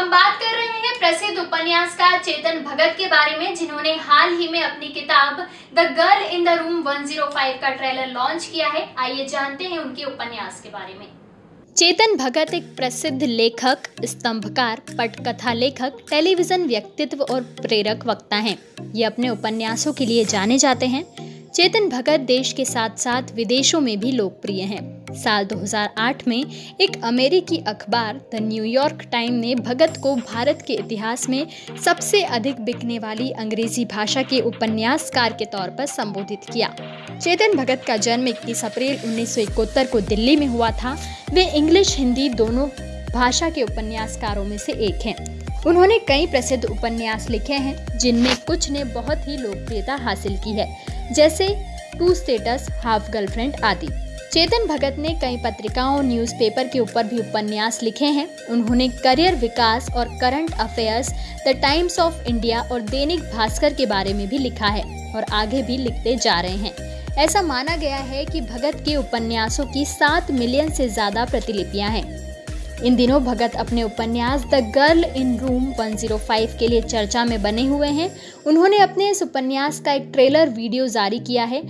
हम बात कर रहे हैं प्रसिद्ध उपन्यासकार चेतन भगत के बारे में, जिन्होंने हाल ही में अपनी किताब the girl in the room 105 का ट्रेलर लॉन्च किया है। आइए जानते हैं उनके उपन्यास के बारे में। चेतन भगत एक प्रसिद्ध लेखक, स्तंभकार, पटकथा लेखक, टेलीविज़न व्यक्तित्व और प्रेरक वक्ता हैं। ये अपने उपन्यासों के लिए जाने जाते हैं। चेतन भगत देश के साथ साथ विदेशों में भी लोकप्रिय हैं। साल 2008 में एक अमेरिकी अखबार, द न्यूयॉर्क टाइम ने भगत को भारत के इतिहास में सबसे अधिक बिकने वाली अंग्रेज़ी भाषा के उपन्यासकार के तौर पर संबोधित किया। चेतन भगत का जन्म 21 अप्रैल उन्नीस सौ इकहत्तर को दिल्ली में हुआ था। वे इंग्लिश, हिंदी दोनों भाषा के उपन्यासकारों में से एक हैं। उन्होंने कई प्रसिद्ध उपन्यास लिखे हैं, जिनमें कुछ ने बहुत ही लोकप्रियता हासिल की है। जैसे टू स्टेटस, हाफ़ गर्लफ्रेंड आदि। चेतन भगत ने कई पत्रिकाओं, न्यूज़पेपर के ऊपर भी उपन्यास लिखे हैं। उन्होंने करियर विकास और current affairs, the Times of India और दैनिक भास्कर के बारे में भी लिखा है और आगे भी लिखते जा रहे हैं। ऐसा माना गया है कि भगत के उपन्यासों की सात मिलियन से ज़्यादा प्रतिलिपियाँ हैं। इन दिनों भगत अपने उपन्यास द गर्ल इन रूम 105 के लिए चर्चा में बने हुए हैं। उन्होंने अपने इस उपन्यास का एक ट्रेलर वीडियो जारी किया है।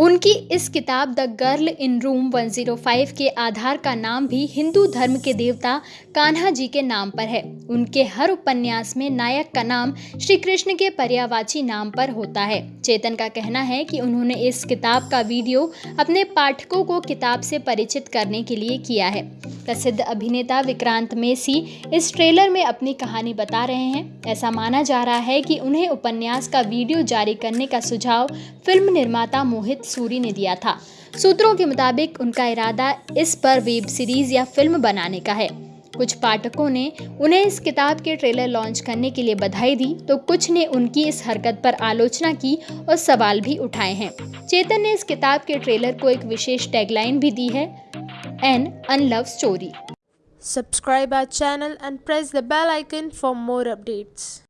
उनकी इस किताब द गर्ल इन रूम 105 के आधार का नाम भी हिंदू धर्म के देवता कान्हा जी के नाम पर है। उनके हर उपन्यास में नायक का नाम श्री कृष्ण के पर्यावाची नाम पर होता है। चेतन का कहना है कि उन्होंने इस किताब का वीडियो अपने पाठकों को किताब से परिचित करने के लिए किया है। प्रसिद्ध अभिनेता विक्रांत मेसी इस ट्रेलर में अपनी कहानी बता रहे हैं। ऐसा माना जा रहा है कि उन्हें उपन्यास का वीडियो जारी करने का सुझाव फ़िल्म निर्माता मोहित सूरी ने दिया था। सूत्रों के मुताबिक उनका इरादा इस पर वेब सीरीज़ या फ़िल्म बनाने का है। कुछ पाठकों ने उन्हें इस किताब के ट्रेलर लॉन्च करने के लिए बधाई दी तो कुछ ने उनकी इस हरकत पर आलोचना की और सवाल भी उठाए हैं। चेतन ने इस किताब के ट्रेलर को एक विशेष टैगलाइन भी दी है, an unlove story Subscribe our channel and press the bell icon for more updates.